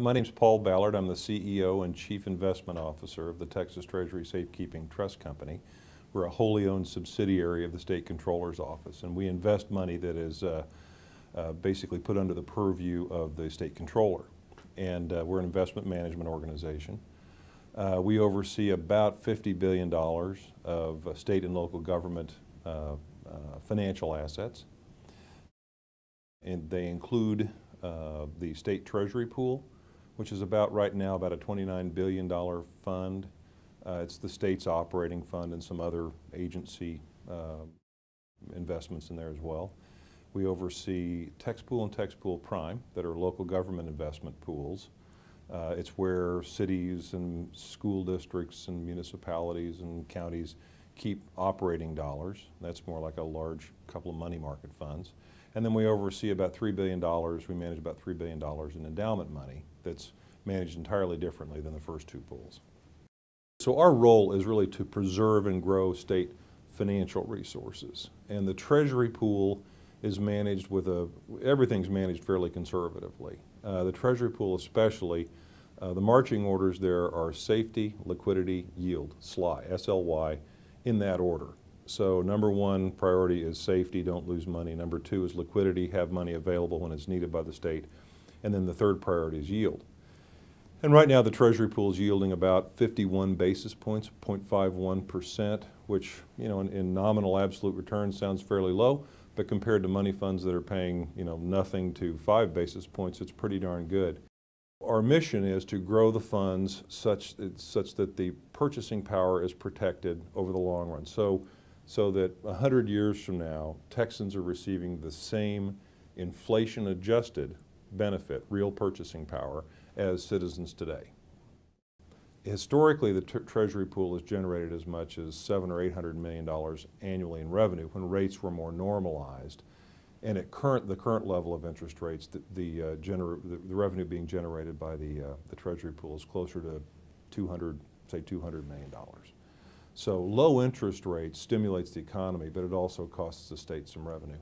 My name is Paul Ballard. I'm the CEO and Chief Investment Officer of the Texas Treasury Safekeeping Trust Company. We're a wholly owned subsidiary of the State Comptroller's Office, and we invest money that is uh, uh, basically put under the purview of the State Comptroller. And uh, we're an investment management organization. Uh, we oversee about $50 billion of uh, state and local government uh, financial assets. And they include the state treasury pool, which is about right now about a $29 billion fund. Uh, it's the state's operating fund and some other agency uh, investments in there as well. We oversee TexPool and TexPool Prime that are local government investment pools. Uh, it's where cities and school districts and municipalities and counties keep operating dollars. That's more like a large couple of money market funds. And then we oversee about $3 billion, we manage about $3 billion in endowment money that's managed entirely differently than the first two pools. So our role is really to preserve and grow state financial resources. And the treasury pool is managed with a, everything's managed fairly conservatively. Uh, the treasury pool especially, uh, the marching orders there are safety, liquidity, yield, SLY, S-L-Y, in that order. So number one priority is safety, don't lose money. Number two is liquidity, have money available when it's needed by the state. And then the third priority is yield. And right now the Treasury pool is yielding about 51 basis points, 0.51%, which you know in, in, nominal absolute return sounds fairly low, but compared to money funds that are paying you know nothing to five basis points, it's pretty darn good. Our mission is to grow the funds such, such that the purchasing power is protected over the long run. So so that 100 years from now, Texans are receiving the same inflation-adjusted benefit, real purchasing power, as citizens today. Historically, the Treasury pool has generated as much as seven or eight hundred million dollars annually in revenue when rates were more normalized. And at current, the current level of interest rates, the, the, uh, the, the revenue being generated by the, uh, the Treasury pool is closer to 200, say $200 million. So low interest rates stimulates the economy, but it also costs the state some revenue.